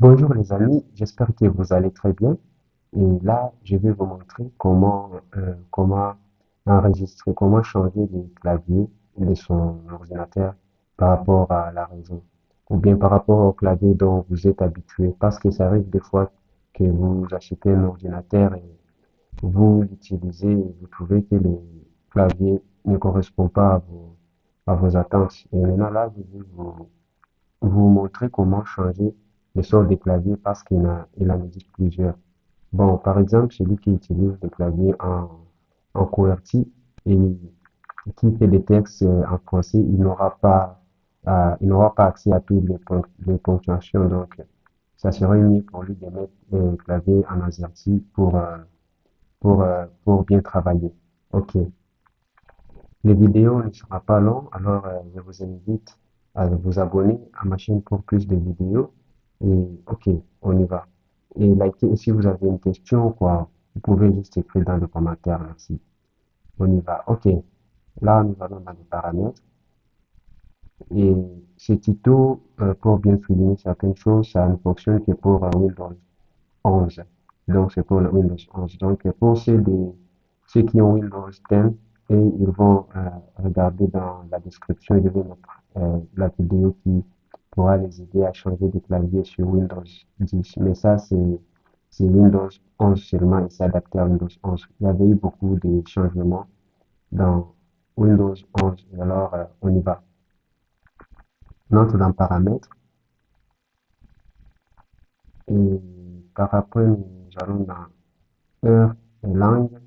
Bonjour les amis, j'espère que vous allez très bien. Et là, je vais vous montrer comment, euh, comment enregistrer, comment changer les claviers de son ordinateur par rapport à la raison, ou bien par rapport au clavier dont vous êtes habitué. Parce que ça arrive des fois que vous achetez un ordinateur et vous l'utilisez et vous trouvez que le clavier ne correspond pas à vos, à vos attentes. Et maintenant là, je vais vous, vous montrer comment changer le sort des claviers parce qu'il a, il en plusieurs. Bon, par exemple, celui qui utilise le clavier en, en QWERTY et qui fait des textes euh, en français, il n'aura pas, euh, il n'aura pas accès à toutes les, les ponctuations. Donc, ça serait mieux pour lui de mettre le clavier en AZERTY pour, euh, pour, pour bien travailler. OK. Les vidéos ne sera pas long, alors je vous invite à vous abonner à ma chaîne pour plus de vidéos. Et OK, on y va. Et likez, si vous avez une question, quoi, vous pouvez juste écrire dans les commentaires, merci. On y va. OK. Là, nous allons dans les paramètres. Et ce tuto, euh, pour bien souligner certaines choses, ça ne fonctionne que pour Windows 11. Donc, c'est pour le Windows 11. Donc, pour ceux, de, ceux qui ont Windows 10, et ils vont euh, regarder dans la description, je vais mettre euh, la vidéo qui pourra les aider à changer de clavier sur Windows 10. Mais ça, c'est Windows 11 seulement et c'est adapté à Windows 11. Il y avait eu beaucoup de changements dans Windows 11. Et alors, euh, on y va. On entre dans Paramètres et par après, nous allons dans Heure et langue.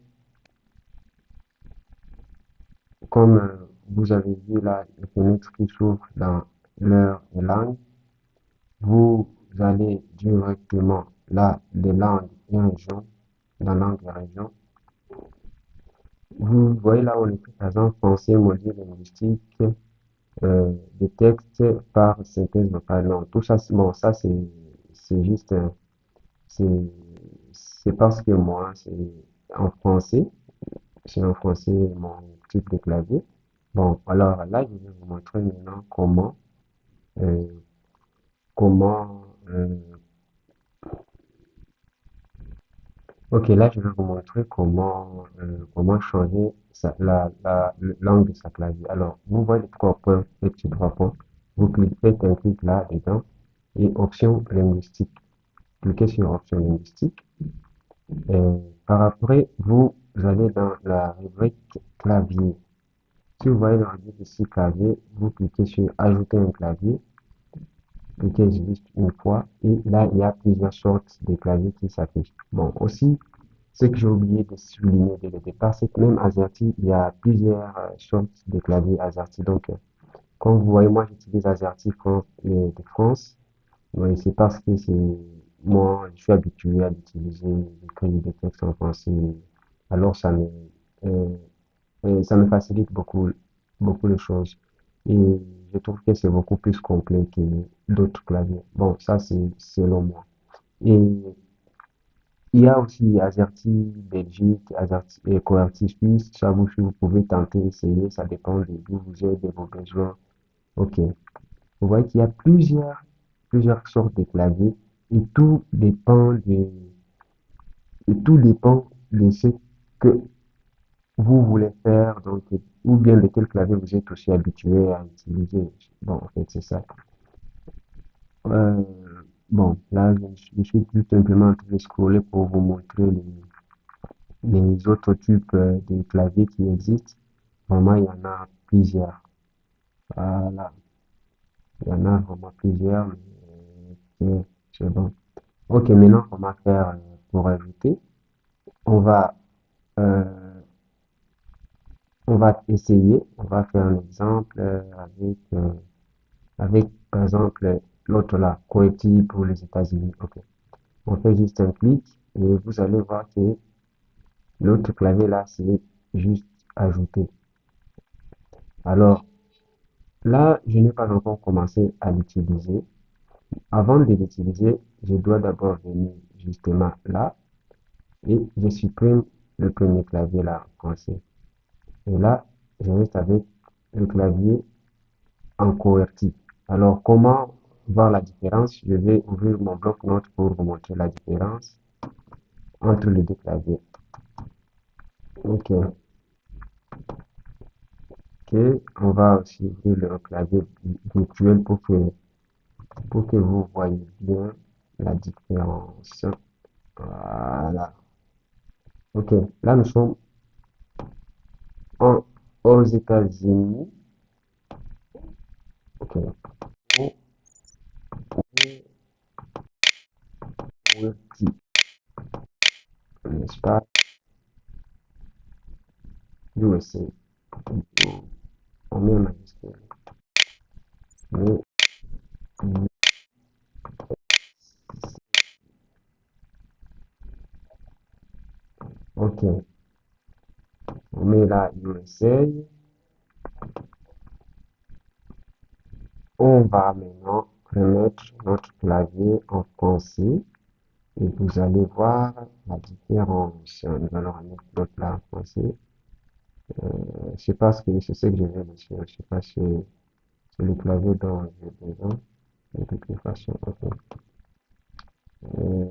Comme euh, vous avez vu là, les fenêtres qui s'ouvrent dans l'heure et langue, vous allez directement là, les langues et régions, dans langue et région. Vous voyez là, on écrit par exemple français, module linguistique, euh, des textes par synthèse vocale. Non, tout ça, bon, ça c'est juste, euh, c'est parce que moi, c'est en français, c'est en français mon type de clavier. Bon, alors là, je vais vous montrer maintenant comment, comment, euh, ok, là, je vais vous montrer comment, euh, comment changer la, la, le- l'angle de sa clavier. Alors, vous voyez trois points, les petits trois points. Vous cliquez, un clic là dedans et option linguistique. Cliquez sur option linguistique. Et par après, vous allez dans la rubrique clavier. Si vous voyez le rubrique ici clavier, vous cliquez sur ajouter un clavier. Cliquez juste une fois et là, il y a plusieurs sortes de claviers qui s'affichent. Bon, aussi, ce que j'ai oublié de souligner dès le départ, c'est que même AZERTY, il y a plusieurs euh, sortes de claviers AZERTY. Donc, euh, comme vous voyez, moi, j'utilise AZERTY France, euh, de France. Oui, c'est parce que c'est moi, je suis habitué à l'utiliser, d'écrire des textes en français. Alors, ça me, euh, ça me facilite beaucoup, beaucoup de choses. Et je trouve que c'est beaucoup plus complet que d'autres claviers. Bon, ça, c'est selon moi. Et il y a aussi AZERTY Belgique, AZERTY et QWERTY Suisse. Ça, vous, pouvez tenter, essayer. Ça dépend de d'où vous êtes, de vos besoins. OK. Vous voyez qu'il y a plusieurs, plusieurs sortes de claviers et tout dépend de, et tout dépend de ce que vous voulez faire, donc, ou bien de quel clavier vous êtes aussi habitué à utiliser. Bon, en fait, c'est ça. Euh, bon, là, je, suis tout simplement en train de scroller pour vous montrer les, les autres types euh, de claviers qui existent. Vraiment, il y en a plusieurs. Voilà. Il y en a vraiment plusieurs, euh, c'est bon. Ok, maintenant, on va faire euh, pour ajouter. On va, euh, on va essayer. On va faire un exemple euh, avec, euh, avec, par exemple, l'autre là, Kuwaiti pour les États-Unis. Ok. On fait juste un clic et vous allez voir que l'autre clavier là, c'est juste ajouter. Alors, là, je n'ai pas encore commencé à l'utiliser. Avant de l'utiliser, je dois d'abord venir justement là et je supprime le premier clavier là en français. Et là, je reste avec le clavier en QWERTY. Alors, comment voir la différence, je vais ouvrir mon bloc-notes pour vous montrer la différence entre les deux claviers. Ok. Ok, on va aussi ouvrir le clavier virtuel pour que, pour que vous voyez bien la différence. Voilà. Ok, là nous sommes en, aux États-Unis. Ok. N'est-ce pas? USA. On met là USA. On va maintenant remettre notre clavier en français et vous allez voir la différence. Nous allons remettre l'autre là en français. Euh, je sais pas ce que c'est ce que je vais laisser. Je sais pas si c'est le clavier dont j'ai besoin. De toute façon, ok. Euh.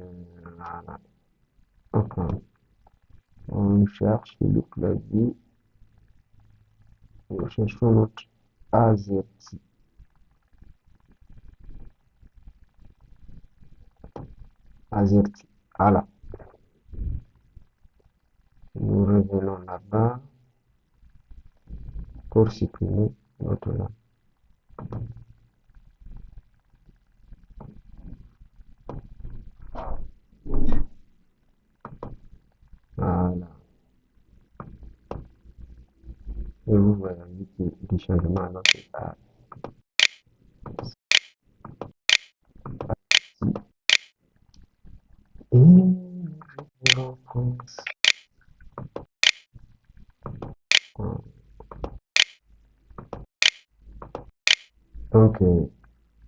Cherche le clavier. Nous cherchons notre AZERTY. AZERTY. Voilà. Nous revenons là-bas pour supprimer notre. Voilà. Et vous voyez du changement alors c'est ça. Et je rencontre. Donc, euh,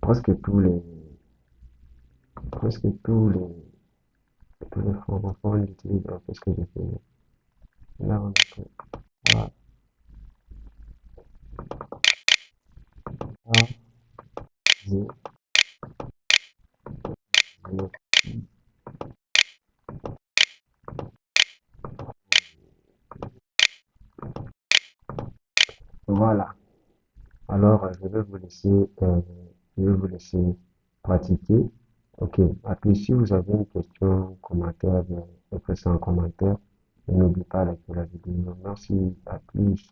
presque tous les, presque tous les, tous les francophones utilisent ce que j'ai fait. Là, on voilà. Voilà. Alors, je vais vous laisser, euh, je vais vous laisser pratiquer. Ok. Après, si vous avez une question, commentaire, ça en commentaire. Et n'oubliez pas de liker la vidéo. Merci. À plus.